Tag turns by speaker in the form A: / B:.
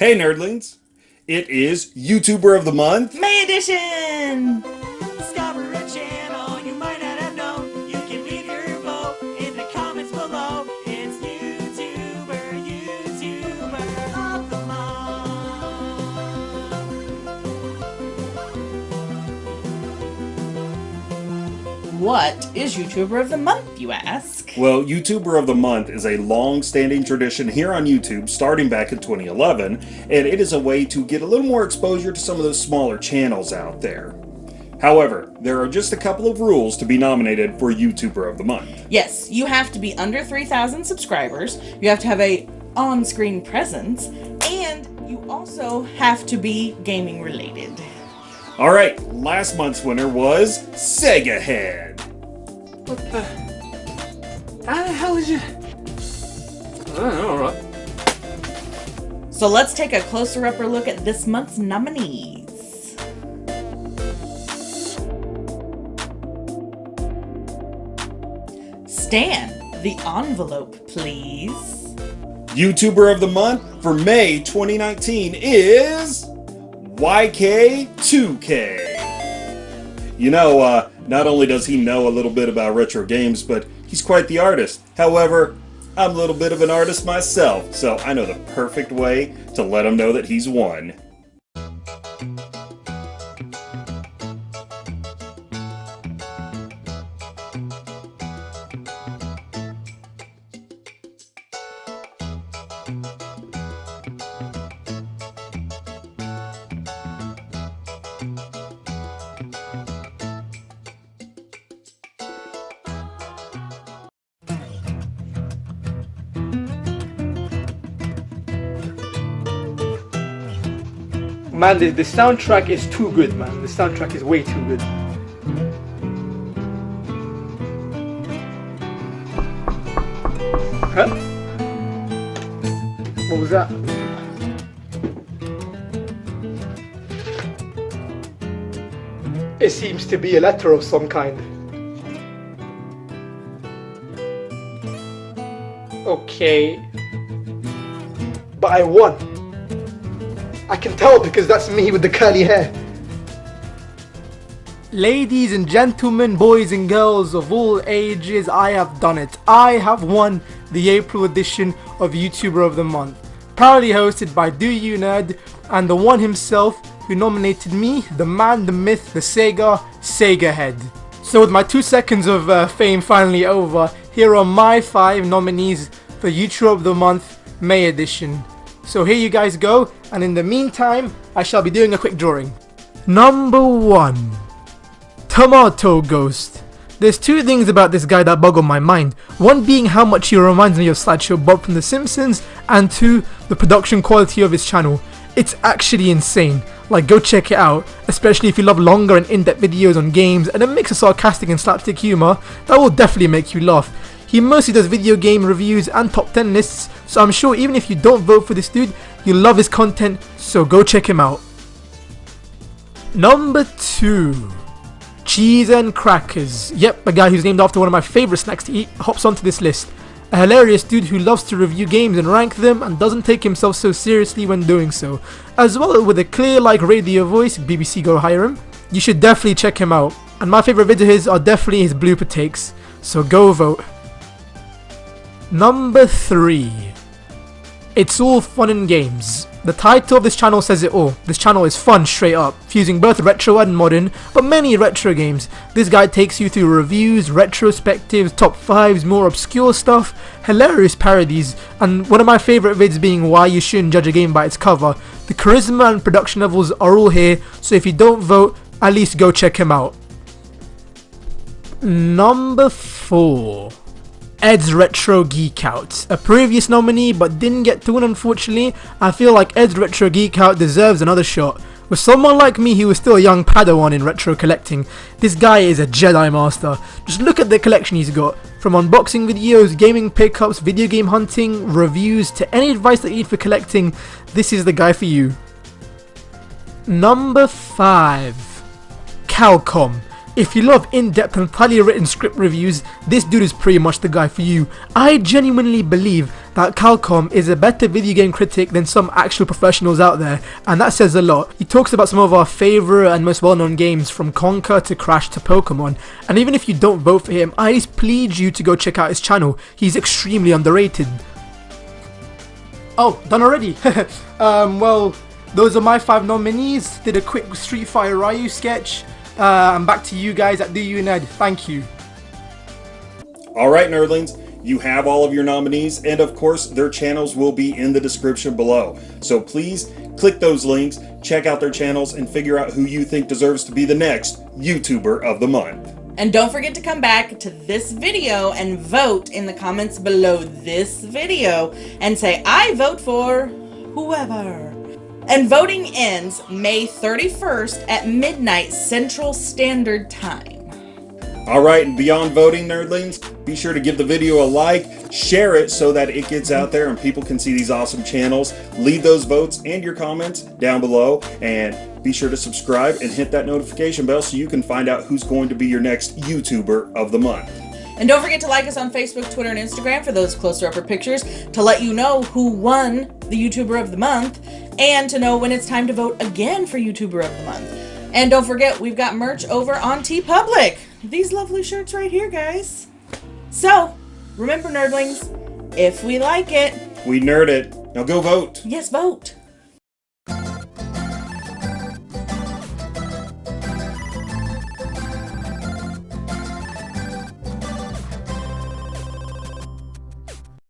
A: Hey nerdlings! It is YouTuber of the Month.
B: May edition!
C: Discover a channel you might not have known. You can leave your vote in the comments below. It's YouTuber, YouTuber of the month.
B: What is YouTuber of the Month, you ask?
A: Well, YouTuber of the Month is a long-standing tradition here on YouTube starting back in 2011, and it is a way to get a little more exposure to some of those smaller channels out there. However, there are just a couple of rules to be nominated for YouTuber of the Month.
B: Yes, you have to be under 3,000 subscribers, you have to have a on-screen presence, and you also have to be gaming related.
A: Alright, last month's winner was Sega Head.
D: What the? How the hell is you? Alright.
B: So let's take a closer upper look at this month's nominees. Stan, the envelope, please.
A: YouTuber of the Month for May 2019 is YK2K. You know, uh, not only does he know a little bit about retro games, but he's quite the artist. However, I'm a little bit of an artist myself, so I know the perfect way to let him know that he's won.
D: Man, the, the soundtrack is too good, man. The soundtrack is way too good. Huh? What was that? It seems to be a letter of some kind. Okay. But I won. I can tell because that's me with the curly hair. Ladies and gentlemen, boys and girls of all ages, I have done it. I have won the April edition of YouTuber of the Month. Proudly hosted by Do You Nerd and the one himself who nominated me, the man, the myth, the Sega, Sega Head. So with my two seconds of uh, fame finally over, here are my five nominees for YouTuber of the Month May edition. So here you guys go, and in the meantime, I shall be doing a quick drawing. Number 1. Tomato Ghost. There's two things about this guy that boggle my mind. One being how much he reminds me of Sideshow Bob from The Simpsons, and two, the production quality of his channel. It's actually insane. Like, go check it out, especially if you love longer and in-depth videos on games and a mix of sarcastic and slapstick humour, that will definitely make you laugh. He mostly does video game reviews and top 10 lists, so I'm sure even if you don't vote for this dude, you love his content, so go check him out. Number 2. Cheese and Crackers. Yep, a guy who's named after one of my favourite snacks to eat hops onto this list. A hilarious dude who loves to review games and rank them and doesn't take himself so seriously when doing so. As well with a clear like radio voice, BBC go hire him. You should definitely check him out. And my favourite videos of his are definitely his blooper takes. So go vote. Number 3. It's all fun and games. The title of this channel says it all. This channel is fun straight up, fusing both retro and modern, but many retro games. This guide takes you through reviews, retrospectives, top 5s, more obscure stuff, hilarious parodies, and one of my favourite vids being why you shouldn't judge a game by its cover. The charisma and production levels are all here, so if you don't vote, at least go check him out. Number 4. Ed's Retro Geek Out. A previous nominee but didn't get to win unfortunately, I feel like Ed's Retro Geek Out deserves another shot. With someone like me who was still a young padawan in retro collecting, this guy is a Jedi Master. Just look at the collection he's got. From unboxing videos, gaming pickups, video game hunting, reviews, to any advice that you need for collecting, this is the guy for you. Number 5. Calcom. If you love in-depth and thoroughly written script reviews, this dude is pretty much the guy for you. I genuinely believe that Calcom is a better video game critic than some actual professionals out there, and that says a lot. He talks about some of our favourite and most well-known games from Conker to Crash to Pokemon, and even if you don't vote for him, I just plead you to go check out his channel. He's extremely underrated. Oh, done already? um, well, those are my five nominees. Did a quick Street Fighter Ryu sketch. Uh, and back to you guys at Do You Nerd. Thank you.
A: All right, nerdlings, you have all of your nominees, and of course, their channels will be in the description below. So please click those links, check out their channels, and figure out who you think deserves to be the next YouTuber of the month.
B: And don't forget to come back to this video and vote in the comments below this video and say, I vote for whoever. And voting ends May 31st at midnight Central Standard Time.
A: All right, and beyond voting, nerdlings, be sure to give the video a like, share it so that it gets out there and people can see these awesome channels. Leave those votes and your comments down below, and be sure to subscribe and hit that notification bell so you can find out who's going to be your next YouTuber of the month.
B: And don't forget to like us on Facebook, Twitter, and Instagram for those closer upper pictures to let you know who won the YouTuber of the month and to know when it's time to vote again for YouTuber of the month. And don't forget, we've got merch over on TeePublic. These lovely shirts right here, guys. So, remember, nerdlings, if we like it,
A: We nerd it. Now go vote.
B: yes, vote.